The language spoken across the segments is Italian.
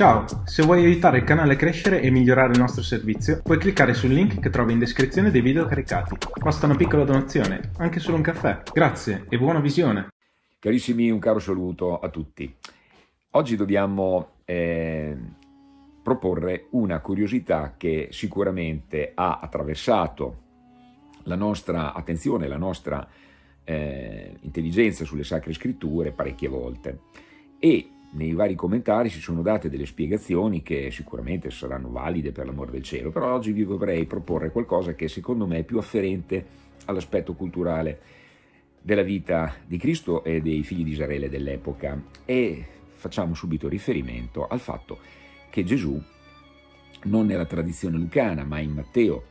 Ciao, se vuoi aiutare il canale a crescere e migliorare il nostro servizio, puoi cliccare sul link che trovi in descrizione dei video caricati. Basta una piccola donazione, anche solo un caffè. Grazie e buona visione! Carissimi, un caro saluto a tutti. Oggi dobbiamo eh, proporre una curiosità che sicuramente ha attraversato la nostra attenzione, la nostra eh, intelligenza sulle sacre scritture parecchie volte e nei vari commentari si sono date delle spiegazioni che sicuramente saranno valide per l'amore del cielo, però oggi vi vorrei proporre qualcosa che secondo me è più afferente all'aspetto culturale della vita di Cristo e dei figli di Israele dell'epoca. E facciamo subito riferimento al fatto che Gesù non nella tradizione lucana ma in Matteo,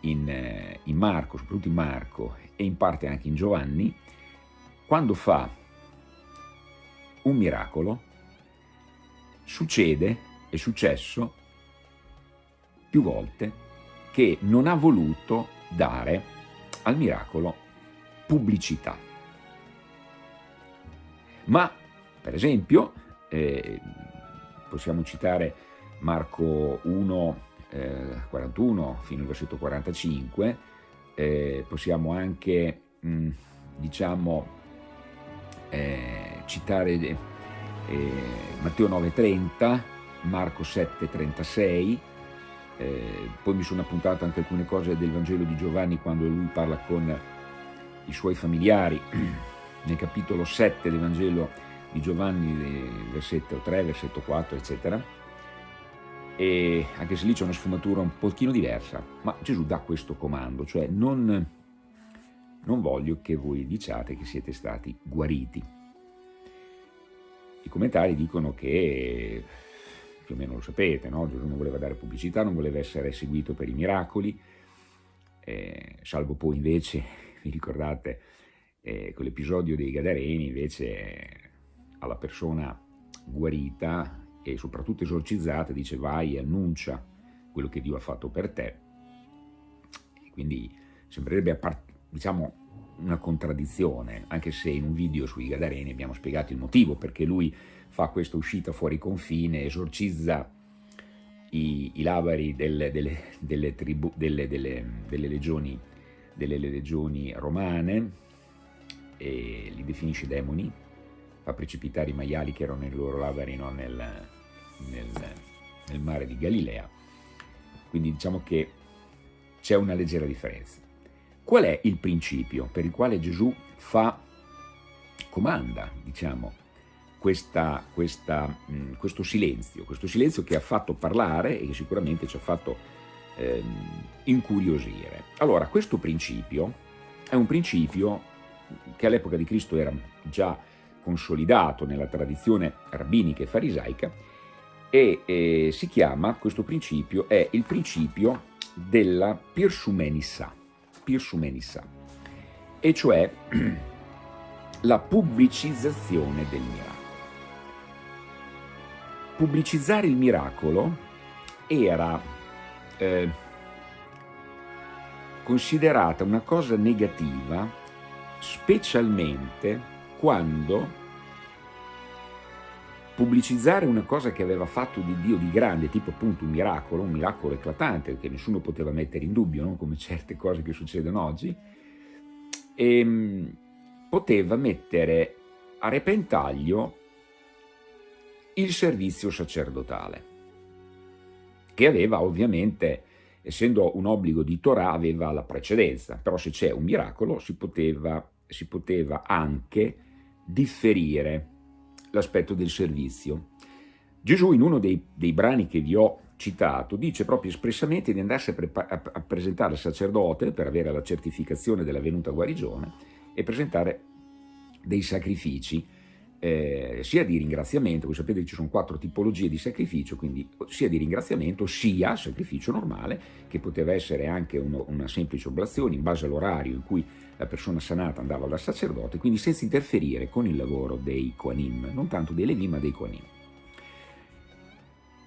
in, eh, in Marco, soprattutto in Marco e in parte anche in Giovanni, quando fa un miracolo succede, è successo più volte, che non ha voluto dare al miracolo pubblicità. Ma, per esempio, eh, possiamo citare Marco 1, eh, 41 fino al versetto 45, eh, possiamo anche, mh, diciamo, eh, citare eh, Matteo 9,30, Marco 7,36, eh, poi mi sono appuntato anche alcune cose del Vangelo di Giovanni quando lui parla con i suoi familiari, nel capitolo 7 del Vangelo di Giovanni, versetto 3, versetto 4, eccetera, e anche se lì c'è una sfumatura un pochino diversa, ma Gesù dà questo comando, cioè non, non voglio che voi diciate che siete stati guariti, i commentari dicono che, più o meno lo sapete, no? Gesù non voleva dare pubblicità, non voleva essere seguito per i miracoli, eh, salvo poi invece, vi ricordate, eh, quell'episodio dei Gadareni, invece alla persona guarita e soprattutto esorcizzata dice vai e annuncia quello che Dio ha fatto per te. E quindi sembrerebbe, diciamo, una contraddizione, anche se in un video sui Gadareni abbiamo spiegato il motivo perché lui fa questa uscita fuori confine, esorcizza i, i labari delle, delle, delle, delle, legioni, delle legioni romane e li definisce demoni, fa precipitare i maiali che erano nei loro labari no, nel, nel, nel mare di Galilea. Quindi diciamo che c'è una leggera differenza. Qual è il principio per il quale Gesù fa, comanda, diciamo, questa, questa, mh, questo silenzio, questo silenzio che ha fatto parlare e che sicuramente ci ha fatto ehm, incuriosire. Allora, questo principio è un principio che all'epoca di Cristo era già consolidato nella tradizione rabbinica e farisaica e eh, si chiama, questo principio, è il principio della Pirsumenissa Pirsumenissa, e cioè la pubblicizzazione del miracolo. Pubblicizzare il miracolo era eh, considerata una cosa negativa specialmente quando pubblicizzare una cosa che aveva fatto di Dio di grande, tipo appunto un miracolo, un miracolo eclatante che nessuno poteva mettere in dubbio, non come certe cose che succedono oggi, e, ehm, poteva mettere a repentaglio il servizio sacerdotale, che aveva ovviamente, essendo un obbligo di Torah, aveva la precedenza, però se c'è un miracolo si poteva, si poteva anche differire l'aspetto del servizio. Gesù in uno dei, dei, brani che vi ho citato dice proprio espressamente di andarsi a, a, a presentare al sacerdote per avere la certificazione della venuta guarigione e presentare dei sacrifici eh, sia di ringraziamento, voi sapete che ci sono quattro tipologie di sacrificio, quindi sia di ringraziamento sia sacrificio normale, che poteva essere anche uno, una semplice oblazione in base all'orario in cui la persona sanata andava dal sacerdote, quindi senza interferire con il lavoro dei Koanim, non tanto dei Levi ma dei Koanim.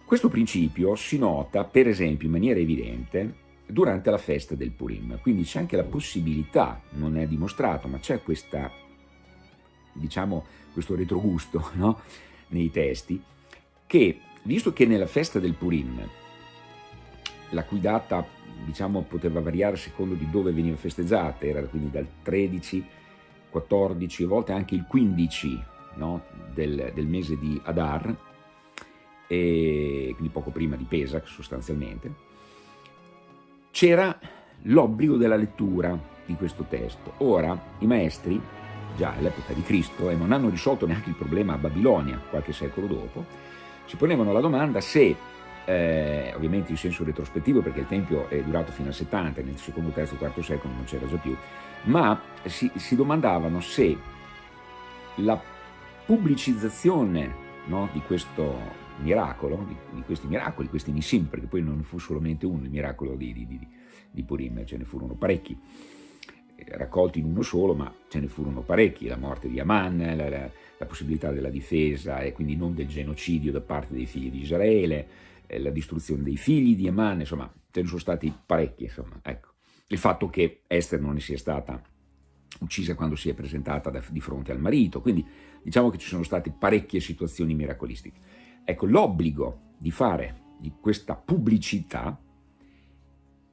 Questo principio si nota, per esempio, in maniera evidente durante la festa del Purim, quindi c'è anche la possibilità, non è dimostrato, ma c'è questa, diciamo, questo retrogusto no? nei testi, che visto che nella festa del Purim, la cui data diciamo, poteva variare secondo di dove veniva festeggiata, era quindi dal 13, 14, a volte anche il 15 no, del, del, mese di Adar, e quindi poco prima di Pesach sostanzialmente, c'era l'obbligo della lettura di questo testo. Ora i maestri, già all'epoca di Cristo, e non hanno risolto neanche il problema a Babilonia qualche secolo dopo, si ponevano la domanda se, eh, ovviamente in senso retrospettivo perché il Tempio è durato fino al 70, nel secondo, terzo, quarto secolo non c'era già più, ma si, si domandavano se la pubblicizzazione no, di questo miracolo, di, di, questi miracoli, questi Nissim, perché poi non fu solamente uno il miracolo di, di, di, Purim, ce ne furono parecchi, eh, raccolti in uno solo, ma ce ne furono parecchi, la morte di Aman, la, la, la possibilità della difesa e quindi non del genocidio da parte dei figli di Israele, la distruzione dei figli di Aman, insomma, ce ne sono stati parecchi, insomma, ecco. Il fatto che Esther non ne sia stata uccisa quando si è presentata da, di fronte al marito, quindi diciamo che ci sono state parecchie situazioni miracolistiche. Ecco, l'obbligo di fare di questa pubblicità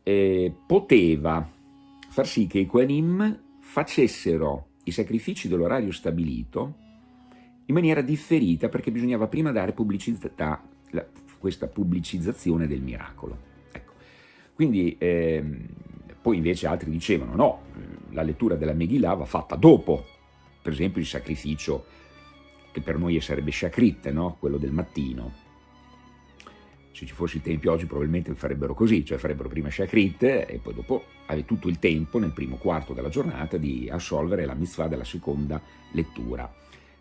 eh, poteva far sì che i Kohanim facessero i sacrifici dell'orario stabilito in maniera differita perché bisognava prima dare pubblicità, questa pubblicizzazione del miracolo. Ecco. Quindi eh, poi invece altri dicevano no, la lettura della Megillah va fatta dopo, per esempio il sacrificio che per noi sarebbe Shakrit, no? quello del mattino. Se ci fosse il Tempio oggi probabilmente farebbero così, cioè farebbero prima Shakrit e poi dopo avete tutto il tempo nel primo quarto della giornata di assolvere la mitzvah della seconda lettura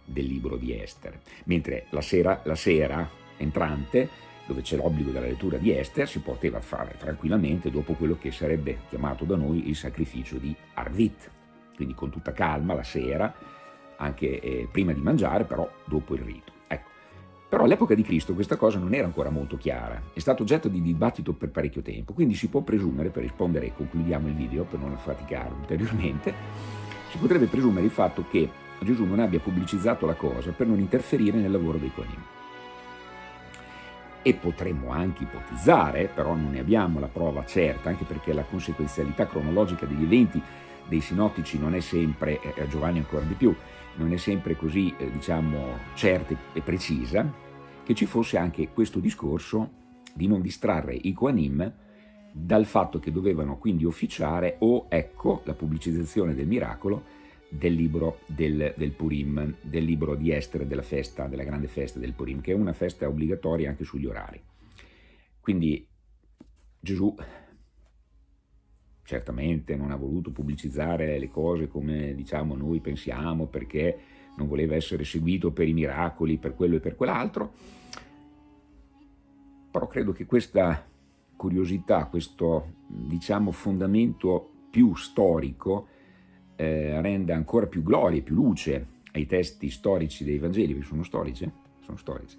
del libro di Esther. Mentre la sera, la sera entrante dove c'è l'obbligo della lettura di Esther, si poteva fare tranquillamente dopo quello che sarebbe chiamato da noi il sacrificio di Arvit, quindi con tutta calma la sera, anche eh, prima di mangiare, però dopo il rito. Ecco. Però all'epoca di Cristo questa cosa non era ancora molto chiara, è stato oggetto di dibattito per parecchio tempo, quindi si può presumere, per rispondere e concludiamo il video per non faticare ulteriormente, si potrebbe presumere il fatto che Gesù non abbia pubblicizzato la cosa per non interferire nel lavoro dei Coanim e potremmo anche ipotizzare, però non ne abbiamo la prova certa, anche perché la conseguenzialità cronologica degli eventi dei sinottici non è sempre, e eh, Giovanni ancora di più, non è sempre così, eh, diciamo, certa e precisa, che ci fosse anche questo discorso di non distrarre i Koanim dal fatto che dovevano quindi officiare o, ecco, la pubblicizzazione del miracolo del libro del, del, Purim, del libro di Esther della festa, della grande festa del Purim, che è una festa obbligatoria anche sugli orari. Quindi Gesù certamente non ha voluto pubblicizzare le cose come diciamo noi pensiamo, perché non voleva essere seguito per i miracoli, per quello e per quell'altro, però credo che questa curiosità, questo diciamo fondamento più storico, eh, renda ancora più gloria e più luce ai testi storici dei Vangeli, perché sono storici, eh? sono storici,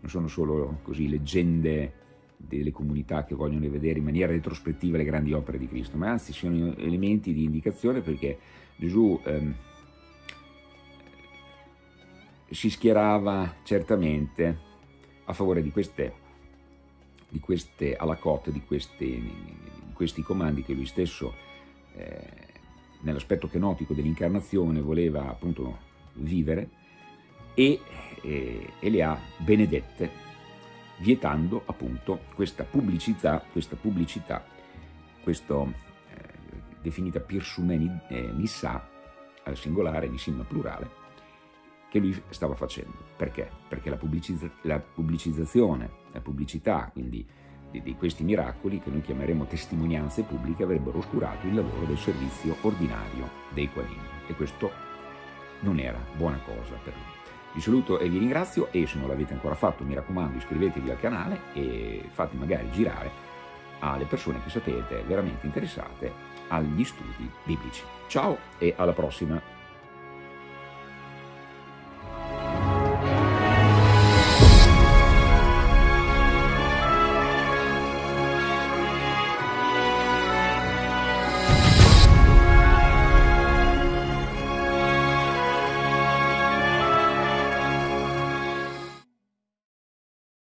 non sono solo così leggende delle comunità che vogliono vedere in maniera retrospettiva le grandi opere di Cristo, ma anzi sono elementi di indicazione perché Gesù ehm, si schierava certamente a favore di queste, di queste alla cote, di, di questi comandi che lui stesso eh, nell'aspetto kenotico dell'incarnazione voleva appunto vivere e, e, e, le ha benedette vietando appunto questa pubblicità, questa pubblicità, questo eh, definita Pirsumeni eh, Nissa al singolare, Nissim plurale, che lui stava facendo. Perché? Perché la, pubblicizza la pubblicizzazione, la pubblicità, quindi di, di questi miracoli, che noi chiameremo testimonianze pubbliche, avrebbero oscurato il lavoro del servizio ordinario dei qualini. E questo non era buona cosa per lui. Vi saluto e vi ringrazio e se non l'avete ancora fatto mi raccomando iscrivetevi al canale e fate magari girare alle persone che sapete veramente interessate agli studi biblici. Ciao e alla prossima!